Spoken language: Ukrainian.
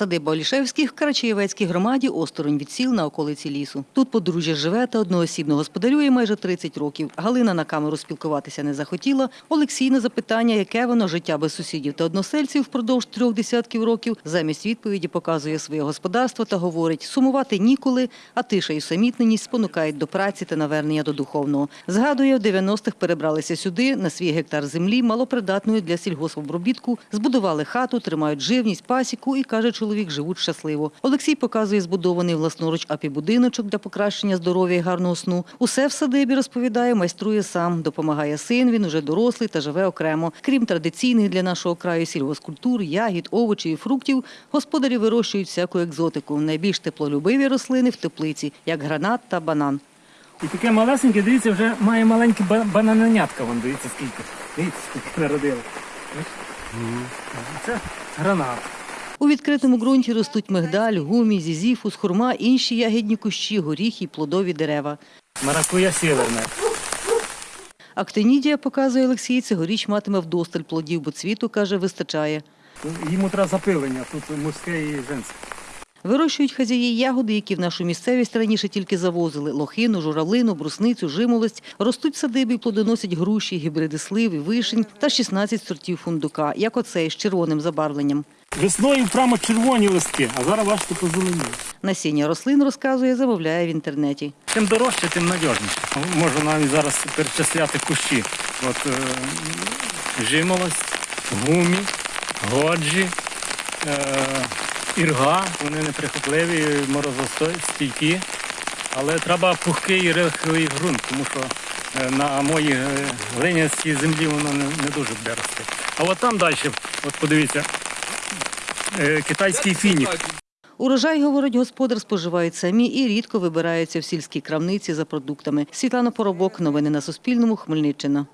Садиба Олішевських в Карачаєвецькій громаді осторонь від сіл на околиці лісу. Тут подружжя живе та одноосібно господарює майже 30 років. Галина на камеру спілкуватися не захотіла. Олексій на запитання, яке воно життя без сусідів та односельців впродовж трьох десятків років, замість відповіді показує своє господарство та говорить, сумувати ніколи, а тиша і усамітненість спонукають до праці та навернення до духовного. Згадує, в 90-х перебралися сюди, на свій гектар землі, малопридатної для сільгоспобробітку, збудували хату, тримають живність, пасіку і, каже чоловік, живуть щасливо. Олексій показує збудований власноруч апі-будиночок для покращення здоров'я і гарного сну. Усе в садибі, розповідає, майструє сам. Допомагає син, він уже дорослий та живе окремо. Крім традиційних для нашого краю сільгоскультур, ягід, овочів і фруктів, господарі вирощують всяку екзотику. Найбільш теплолюбиві рослини в теплиці, як гранат та банан. І таке малесеньке, дивіться, вже має маленькі ба- бананенятка, вон дивіться скільки. Дивіться, скільки народило. Це гранат. У відкритому ґрунті ростуть мигдаль, гумі, зізіфус, хурма, інші ягідні кущі, горіхи, й плодові дерева. Маракуя сіверна. Актинідія, показує Олексій, цьогоріч матиме вдосталь плодів, бо цвіту, каже, вистачає. Йому треба запилення, тут мужське і женське. Вирощують хазяї ягоди, які в нашу місцевість раніше тільки завозили – лохину, журавлину, брусницю, жимолость. Ростуть в садибі, і плодоносять груші, гібриди слив і вишень та 16 сортів фундука, як оцей з червоним забарвленням. Весною прямо червоні листки, а зараз бачите позеленіли. Насіння рослин, розказує, замовляє в інтернеті. Чим дорожче, тим надіжніше. Можу навіть зараз перечисляти кущі. От е, жимолость, гумі, годжі, е, ірга, вони неприхотливі, морозостійкі. Але треба пухкий і рихлий ґрунт, тому що е, на моїй е, глинянській землі воно не, не дуже буде рости. А от там далі, от подивіться, китайський фінік. Урожай, говорить господар, споживають самі і рідко вибираються в сільській крамниці за продуктами. Світлана Поробок. Новини на Суспільному. Хмельниччина.